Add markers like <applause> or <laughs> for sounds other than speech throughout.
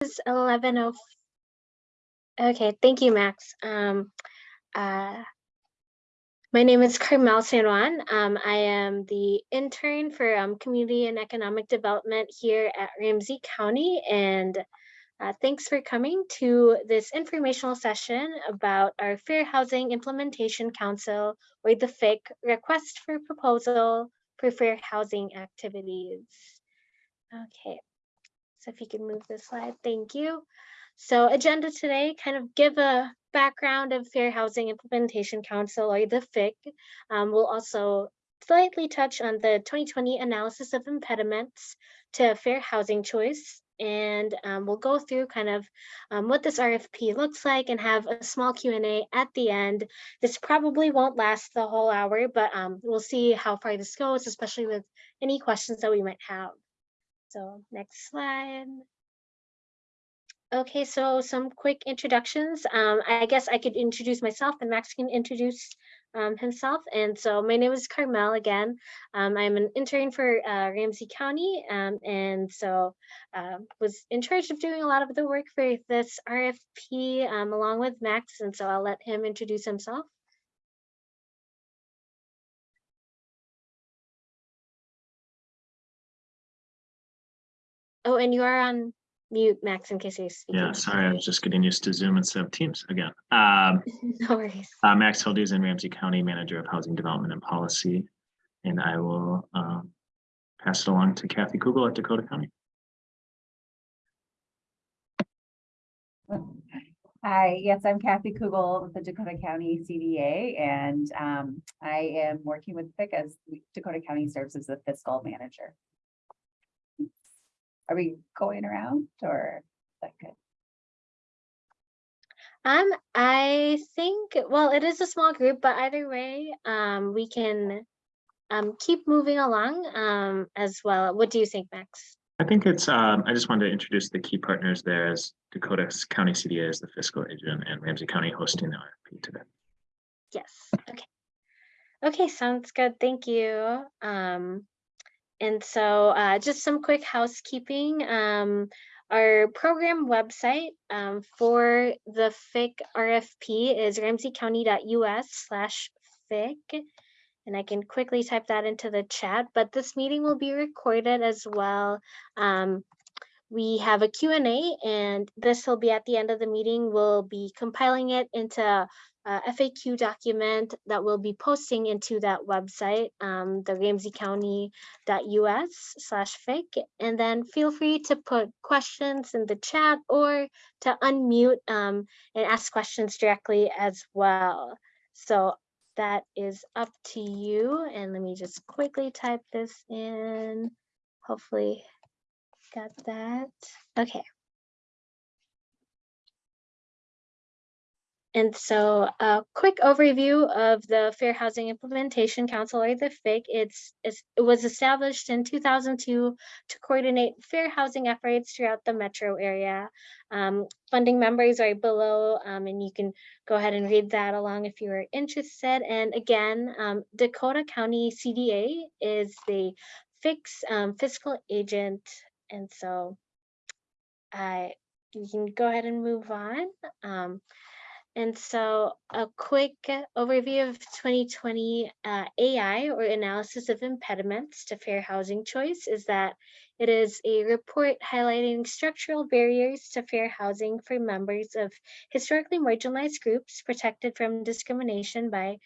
is 11:04. Okay, thank you, Max. Um, uh, my name is Carmel San Juan. Um, I am the intern for um, Community and Economic Development here at Ramsey County. And uh, thanks for coming to this informational session about our Fair Housing Implementation Council, or the FIC, request for proposal for fair housing activities. Okay, so if you can move the slide, thank you. So agenda today, kind of give a background of Fair Housing Implementation Council or the FIC. Um, we'll also slightly touch on the 2020 analysis of impediments to fair housing choice. And um, we'll go through kind of um, what this RFP looks like and have a small Q&A at the end. This probably won't last the whole hour, but um, we'll see how far this goes, especially with any questions that we might have. So next slide. Okay, so some quick introductions. Um, I guess I could introduce myself and Max can introduce um, himself. And so my name is Carmel again. Um, I'm an intern for uh, Ramsey County um, and so uh, was in charge of doing a lot of the work for this RFP um, along with Max. And so I'll let him introduce himself. Oh, and you are on mute, Max, in case you're speaking. Yeah, sorry, I was just getting used to Zoom instead of Teams again. <laughs> Um, no worries. uh, Max Hildusen Ramsey County Manager of Housing Development and Policy, and I will um, pass it along to Kathy Kugel at Dakota County. Hi, yes, I'm Kathy Kugel with the Dakota County CDA, and um, I am working with FIC as Dakota County serves as the fiscal manager. Are we going around or is that good? Um, I think, well, it is a small group, but either way, um, we can um, keep moving along um, as well. What do you think, Max? I think it's, um, I just wanted to introduce the key partners there as Dakota County CDA is the fiscal agent and Ramsey County hosting the RFP today. Yes, okay. Okay, sounds good, thank you. Um, and so uh, just some quick housekeeping. Um, our program website um, for the FIC RFP is ramseycounty.us slash FIC. And I can quickly type that into the chat, but this meeting will be recorded as well. Um, we have a Q&A and this will be at the end of the meeting. We'll be compiling it into uh, FAQ document that we'll be posting into that website, um, the ramseycounty.us slash FIC. And then feel free to put questions in the chat or to unmute um, and ask questions directly as well. So that is up to you. And let me just quickly type this in. Hopefully got that. Okay. And so a quick overview of the Fair Housing Implementation Council, or the FIC. It's, it's, it was established in 2002 to coordinate fair housing efforts throughout the metro area. Um, funding members are below, um, and you can go ahead and read that along if you are interested. And again, um, Dakota County CDA is the FIC's um, fiscal agent. And so I, you can go ahead and move on. And so a quick overview of 2020 uh, AI or analysis of impediments to fair housing choice is that it is a report highlighting structural barriers to fair housing for members of historically marginalized groups protected from discrimination by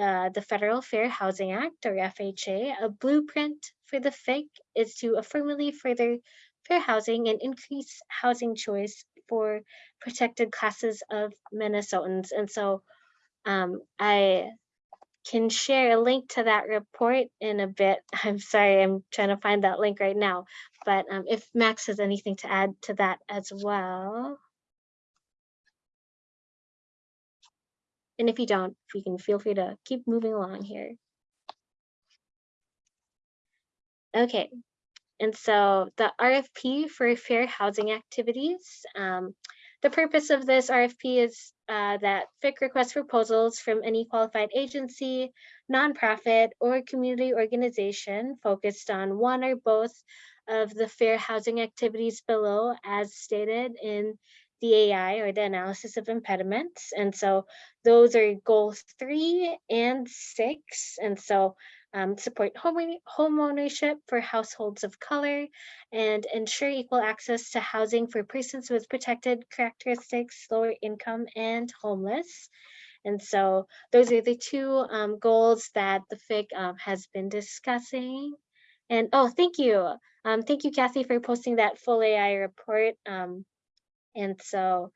uh, the Federal Fair Housing Act or FHA. A blueprint for the FIC is to affirmatively further fair housing and increase housing choice for protected classes of Minnesotans. And so um, I can share a link to that report in a bit. <laughs> I'm sorry, I'm trying to find that link right now. But um, if Max has anything to add to that as well. And if you don't, you can feel free to keep moving along here. Okay, and so the RFP for fair housing activities, um, the purpose of this RFP is uh, that FIC requests proposals from any qualified agency, nonprofit, or community organization focused on one or both of the fair housing activities below as stated in the AI or the analysis of impediments. And so those are goals three and six. And so um, support home, ownership for households of color and ensure equal access to housing for persons with protected characteristics, lower income and homeless. And so those are the two um, goals that the FIC um, has been discussing. And oh, thank you. Um, thank you, Kathy, for posting that full AI report. Um, and so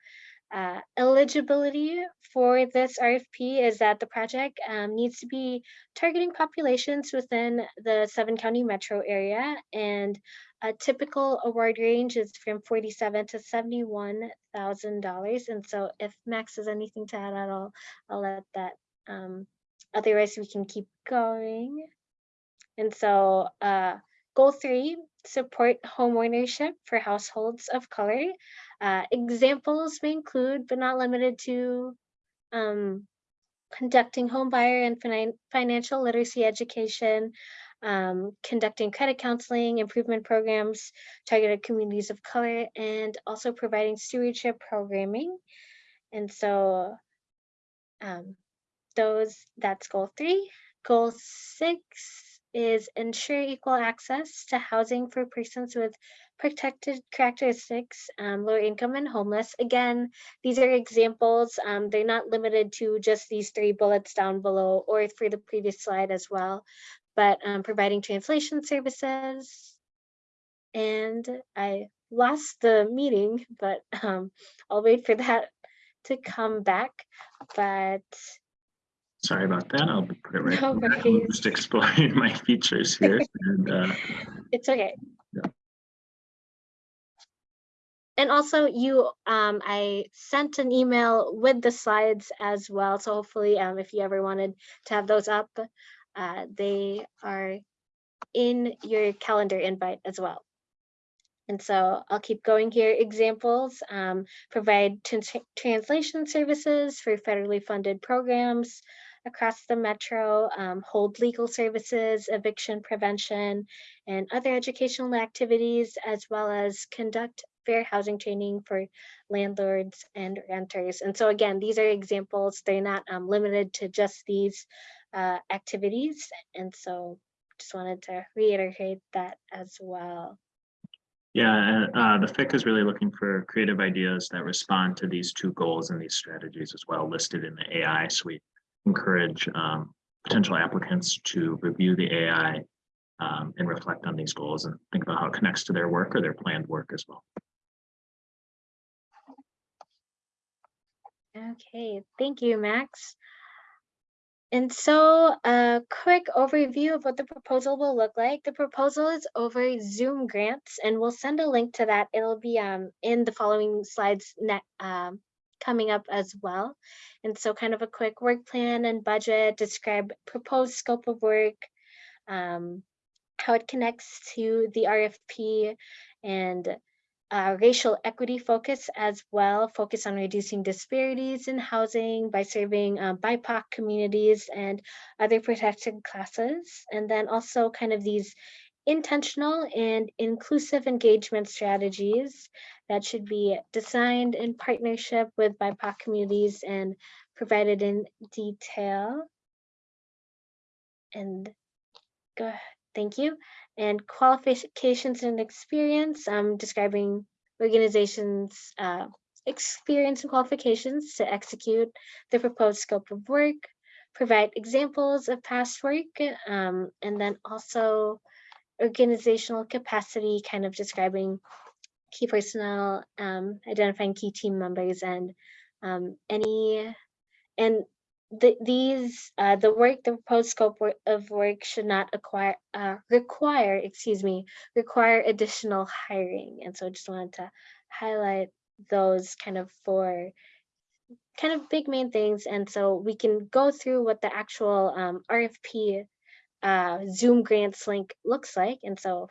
uh, eligibility for this RFP is that the project um, needs to be targeting populations within the seven county metro area and a typical award range is from 47 to 71,000 dollars. And so if Max has anything to add at all, I'll let that. Um, otherwise, we can keep going. And so uh, goal three, support homeownership for households of color. Uh, examples may include, but not limited to, um, conducting home buyer and finan financial literacy education, um, conducting credit counseling, improvement programs, targeted communities of color, and also providing stewardship programming. And so um, those, that's goal three. Goal six is ensure equal access to housing for persons with protected characteristics, um, lower income and homeless. Again, these are examples. Um, they're not limited to just these three bullets down below or for the previous slide as well, but um, providing translation services. And I lost the meeting, but um, I'll wait for that to come back. But Sorry about that. I'll put it right. No. <laughs> Just exploring <laughs> my features here and uh, it's okay. And also you, um, I sent an email with the slides as well. So hopefully, um, if you ever wanted to have those up, uh, they are in your calendar invite as well. And so I'll keep going here. Examples, um, provide trans- translation services for federally funded programs across the metro, um, hold legal services, eviction prevention, and other educational activities, as well as conduct fair housing training for landlords and renters. And so again, these are examples. They're not um, limited to just these uh, activities. And so just wanted to reiterate that as well. yeah, uh, the FIC is really looking for creative ideas that respond to these two goals and these strategies as well listed in the AI. So we encourage um, potential applicants to review the AI um, and reflect on these goals and think about how it connects to their work or their planned work as well. Okay, thank you, Max. And so a quick overview of what the proposal will look like. The proposal is over Zoom grants and we'll send a link to that. It'll be um, in the following slides um, coming up as well. And so kind of a quick work plan and budget, describe proposed scope of work, um, how it connects to the RFP and uh, racial equity focus as well, focus on reducing disparities in housing by serving uh, BIPOC communities and other protected classes. And then also kind of these intentional and inclusive engagement strategies that should be designed in partnership with BIPOC communities and provided in detail. And go ahead, thank you. And qualifications and experience, um, describing organizations' uh, experience and qualifications to execute the proposed scope of work, provide examples of past work, um, and then also organizational capacity, kind of describing key personnel, um, identifying key team members, and um, any and the, these, uh, the work, the proposed scope of work should not acquire, uh, require, excuse me, require additional hiring. And so I just wanted to highlight those kind of four kind of big main things. And so we can go through what the actual um, RFP uh, Zoom grants link looks like. And so,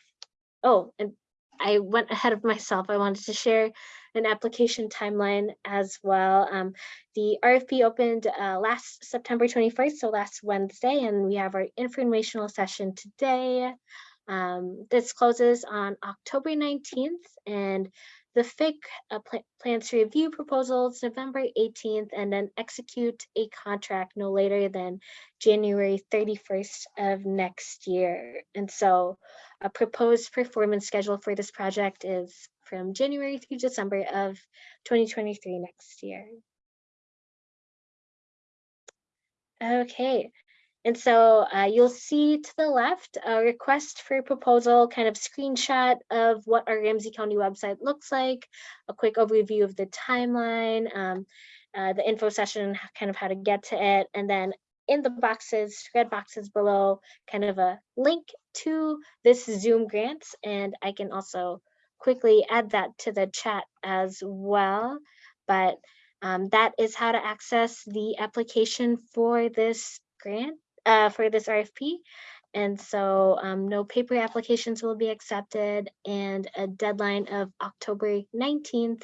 oh, and I went ahead of myself. I wanted to share an application timeline as well. Um, the RFP opened uh, last September 21st, so last Wednesday, and we have our informational session today. Um, this closes on October nineteenth and the FIC uh, pla- plans to review proposals November eighteenth and then execute a contract no later than January thirty-first of next year. And so a proposed performance schedule for this project is from January through December of twenty twenty-three next year. Okay, and so uh, you'll see to the left a request for a proposal kind of screenshot of what our Ramsey County website looks like, a quick overview of the timeline, um, uh, the info session, kind of how to get to it, and then in the boxes, red boxes below, kind of a link to this Zoom grant, and I can also quickly add that to the chat as well. But um, that is how to access the application for this grant, uh, for this RFP. And so um, no paper applications will be accepted and a deadline of October 19th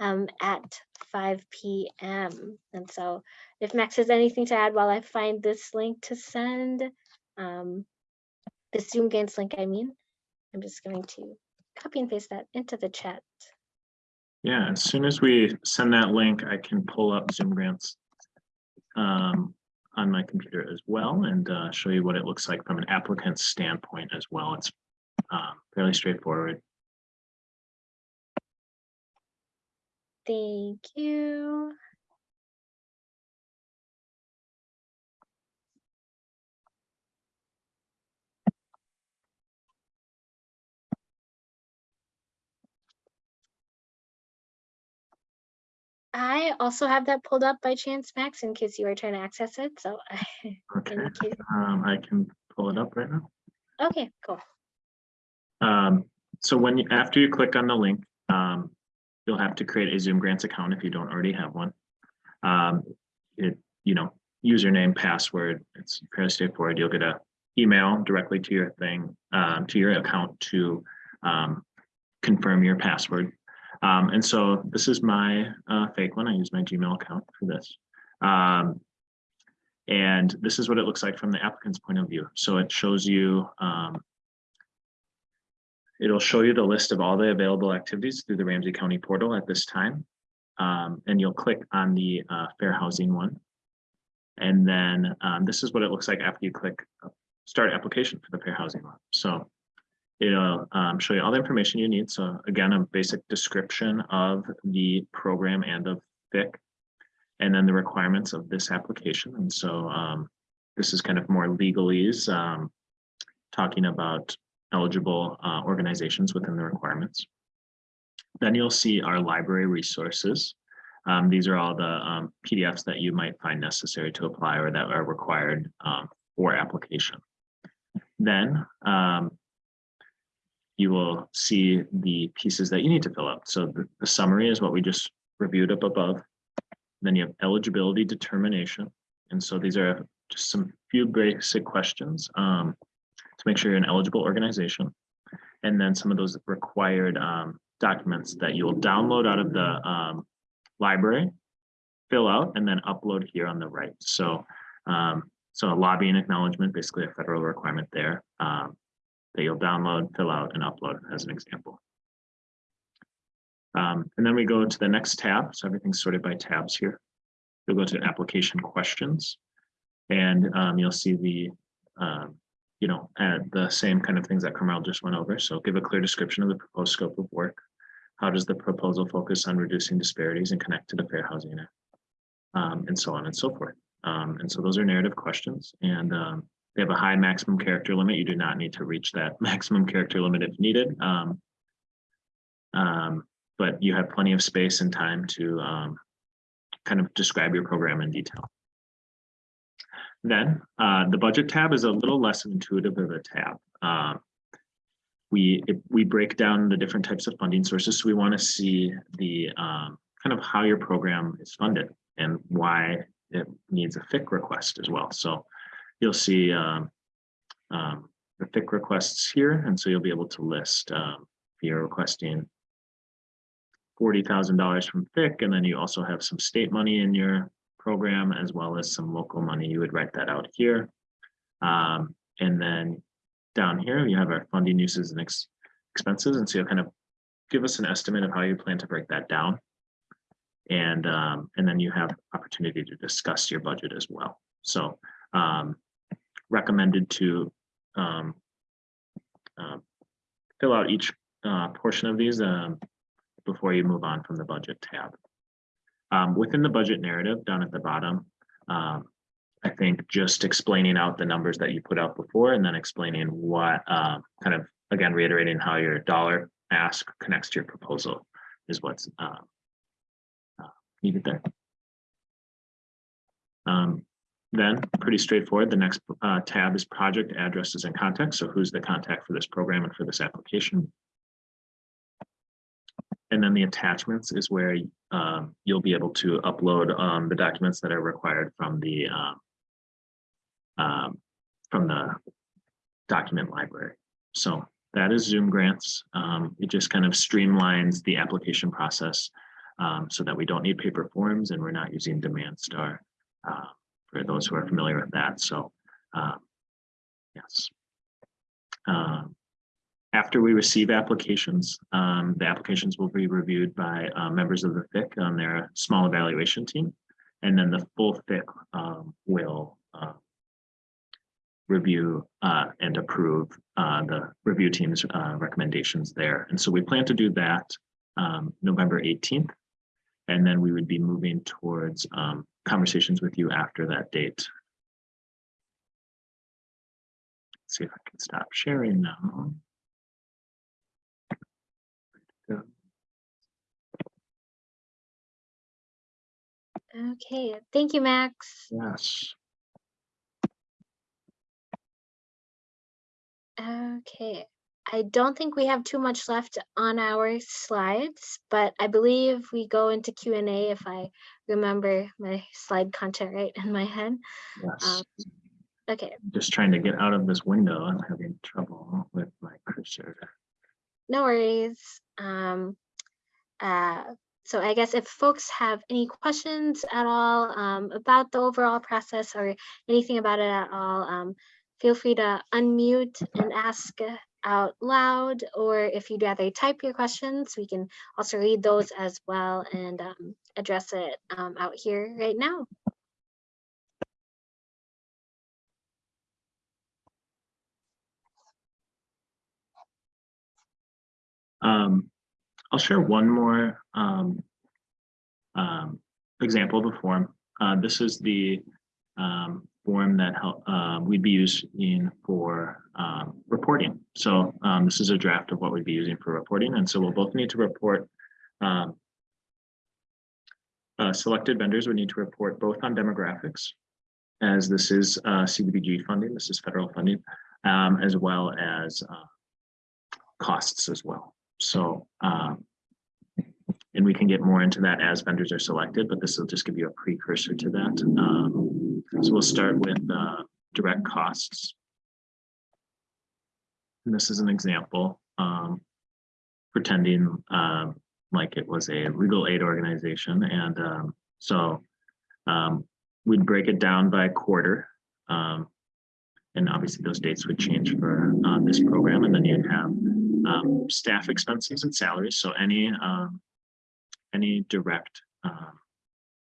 um, at 5 PM. And so if Max has anything to add while I find this link to send, um, the Zoom Grants link, I mean, I'm just going to copy and paste that into the chat. Yeah, as soon as we send that link, I can pull up Zoom grants um, on my computer as well and uh, show you what it looks like from an applicant's standpoint as well. It's um, fairly straightforward. Thank you. I also have that pulled up by chance, Max, in case you are trying to access it, so <laughs> Okay, um, I can pull it up right now. Okay, cool. Um, so when you, after you click on the link, um, you'll have to create a Zoom Grants account if you don't already have one. Um, it, you know, username, password, it's fairly straightforward. You'll get a email directly to your thing, um, to your account to um, confirm your password. Um, and so this is my uh, fake one. I use my Gmail account for this. Um, and this is what it looks like from the applicant's point of view. So it shows you um, It'll show you the list of all the available activities through the Ramsey County portal at this time. Um, and you'll click on the uh, fair housing one. And then um, this is what it looks like after you click uh, start application for the fair housing one. So it'll um, show you all the information you need. So again, a basic description of the program and of FIC. And then the requirements of this application. And so um, this is kind of more legalese, um, talking about eligible uh, organizations within the requirements. Then you'll see our library resources. Um, these are all the um, PDFs that you might find necessary to apply or that are required um, for application. Then um, you will see the pieces that you need to fill out. So the, the summary is what we just reviewed up above. Then you have eligibility determination. And so these are just some few basic questions. Um, to make sure you're an eligible organization. And then some of those required um, documents that you will download out of the um, library, fill out, and then upload here on the right. So, um, so a lobbying acknowledgement, basically a federal requirement there um, that you'll download, fill out, and upload as an example. Um, and then we go to the next tab. So everything's sorted by tabs here. You'll go to application questions, and um, you'll see the um, you know, the same kind of things that Carmel just went over. So give a clear description of the proposed scope of work. How does the proposal focus on reducing disparities and connect to the Fair Housing Act? Um, and so on and so forth. Um, and so those are narrative questions and um, they have a high maximum character limit. You do not need to reach that <laughs> maximum character limit if needed. Um, um, but you have plenty of space and time to um, kind of describe your program in detail. Then uh, the budget tab is a little less intuitive of a tab. Um, we it, we break down the different types of funding sources. So we want to see the um, kind of how your program is funded and why it needs a FIC request as well. So you'll see um, um, the FIC requests here, and so you'll be able to list um, if you're requesting forty thousand dollars from FIC, and then you also have some state money in your program as well as some local money. You would write that out here. Um, and then down here, you have our funding uses and ex- expenses, and so you'll kind of give us an estimate of how you plan to break that down. And, um, and then you have opportunity to discuss your budget as well. So, um, recommended to, um, uh, fill out each, uh, portion of these, um, before you move on from the budget tab. Um, within the budget narrative down at the bottom, um, I think just explaining out the numbers that you put out before and then explaining what, um, kind of, again, reiterating how your dollar ask connects to your proposal is what's, um, uh, needed there. Um, then, pretty straightforward, the next, uh, tab is project addresses and context. So who's the contact for this program and for this application? And then the attachments is where um, you'll be able to upload um, the documents that are required from the um, um, from the document library. So that is Zoom grants. Um, it just kind of streamlines the application process um, so that we don't need paper forms and we're not using DemandStar for those who are familiar with that. So um, yes. Um, after we receive applications, um, the applications will be reviewed by uh, members of the FIC on their small evaluation team. And then the full FIC um, will uh, review and approve uh, the review team's uh, recommendations there. And so we plan to do that um, November 18th. And then we would be moving towards um, conversations with you after that date. Let's see if I can stop sharing now. Okay, thank you, Max. Yes. Okay, I don't think we have too much left on our slides, but I believe we go into Q and A if I remember my slide content right in my head. Yes. Um, Okay, Just trying to get out of this window. I'm having trouble with my cursor. no worries. Um, uh, so I guess if folks have any questions at all um, about the overall process or anything about it at all, um, feel free to unmute and ask uh, out loud, or if you'd rather type your questions, we can also read those as well and um, address it um, out here right now. Um, I'll share one more um, um, example of a form. Uh, this is the um, form that uh, we'd be using for um, reporting. So um, this is a draft of what we'd be using for reporting. And so we'll both need to report um, uh, selected vendors would need to report both on demographics as this is uh, CDBG funding, this is federal funding, um, as well as uh, costs as well. So, um, and we can get more into that as vendors are selected, but this will just give you a precursor to that. Um, so we'll start with uh, direct costs. And this is an example, um, pretending um, like it was a legal aid organization. And um, so um, we'd break it down by quarter. Um, and obviously those dates would change for uh, this program. And then you'd have staff expenses and salaries. So any um, any direct um,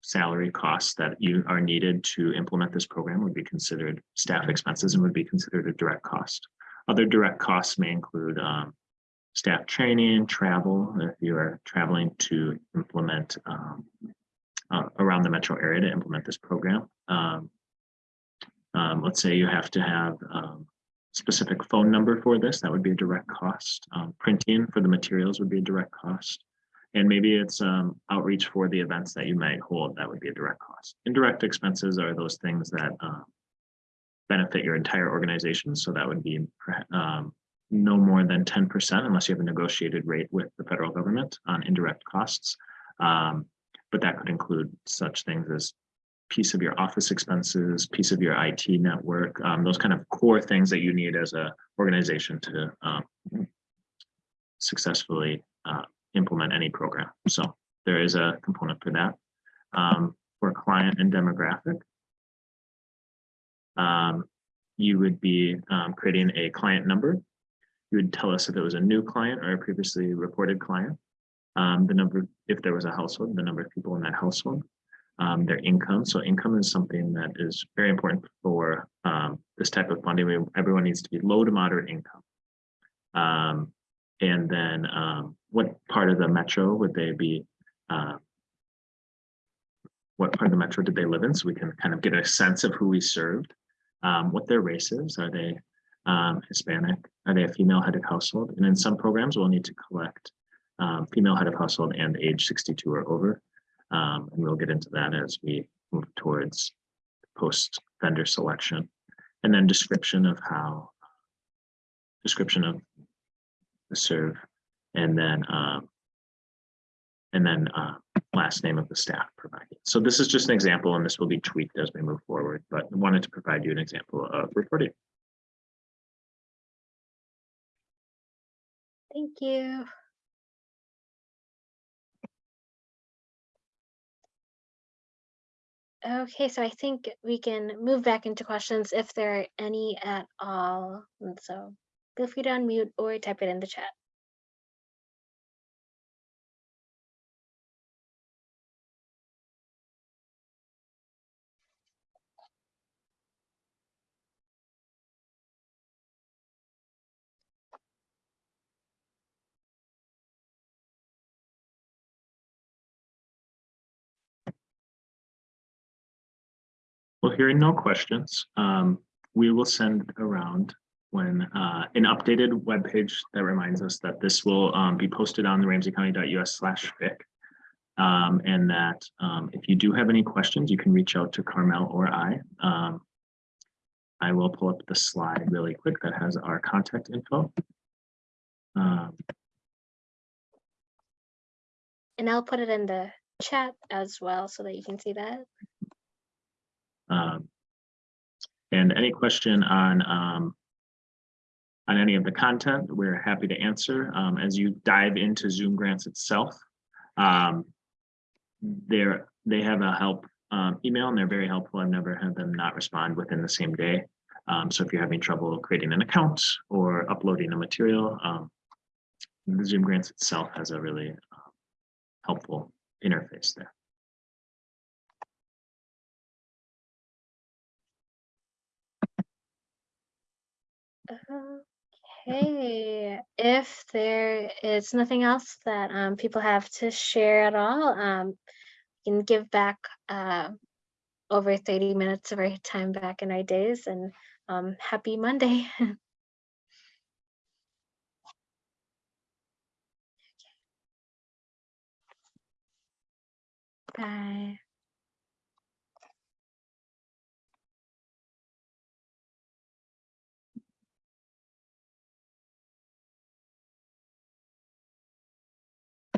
salary costs that you are needed to implement this program would be considered staff expenses and would be considered a direct cost. Other direct costs may include um, staff training, travel, if you are traveling to implement um, uh, around the metro area to implement this program. Um, um, let's say you have to have um, specific phone number for this, that would be a direct cost. Um, printing for the materials would be a direct cost. And maybe it's um, outreach for the events that you might hold, that would be a direct cost. Indirect expenses are those things that uh, benefit your entire organization. So that would be um, no more than 10% unless you have a negotiated rate with the federal government on indirect costs. Um, but that could include such things as piece of your office expenses, piece of your IT network, um, those kind of core things that you need as a organization to um, successfully uh, implement any program. So there is a component for that. Um, for client and demographic. Um, you would be um, creating a client number. You would tell us if it was a new client or a previously reported client. Um, the number, if there was a household, the number of people in that household, um, their income. So income is something that is very important for um, this type of funding. We- Everyone needs to be low to moderate income. And then um, what part of the metro would they be? uh, What part of the metro did they live in? So we can kind of get a sense of who we served. Um, what their race is. Are they um, Hispanic? Are they a female headed household? And in some programs, we'll need to collect um, female head of household and age 62 or over. Um, and we'll get into that as we move towards post vendor selection. And then description of how, description of serve, and then, um, and then uh, last name of the staff provided. So this is just an example, and this will be tweaked as we move forward, but I wanted to provide you an example of reporting. Thank you. Okay, so I think we can move back into questions if there are any at all. And so feel free to unmute or type it in the chat. Well, hearing no questions, um, we will send around when uh, an updated web page that reminds us that this will um, be posted on the ramseycounty.us slash fic. Um, and that um, if you do have any questions, you can reach out to Carmel or I. Um, I will pull up the slide really quick that has our contact info. Um, And I'll put it in the chat as well so that you can see that. Um, and any question on, um, on any of the content, we're happy to answer. Um, as you dive into Zoom grants itself, um, they have a help, um, email and they're very helpful. I've never had them not respond within the same day. Um, so if you're having trouble creating an account or uploading a material, um, the Zoom grants itself has a really uh, helpful interface there. Okay, if there is nothing else that um, people have to share at all, um, we can give back uh, over 30 minutes of our time back in our days and um, happy Monday. <laughs> Bye.